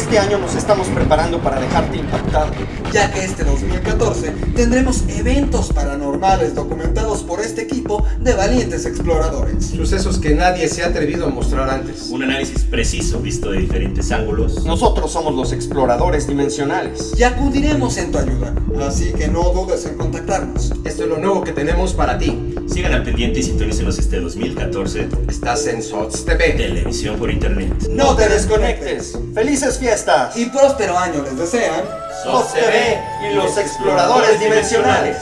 Este año nos estamos preparando para dejarte impactado. Ya que este 2014 tendremos eventos paranormales documentados por este equipo de valientes exploradores. Sucesos que nadie se ha atrevido a mostrar antes. Un análisis preciso visto de diferentes ángulos. Nosotros somos los exploradores dimensionales. Y acudiremos en tu ayuda, así que no dudes en contactarnos. Esto es lo nuevo que tenemos para ti. Sigan al pendiente y sintonícenos este 2014. Estás en SOTS TV. Televisión por internet. No te desconectes. ¡Felices fiestas! Y próspero año les desean. SOS TV y los exploradores dimensionales.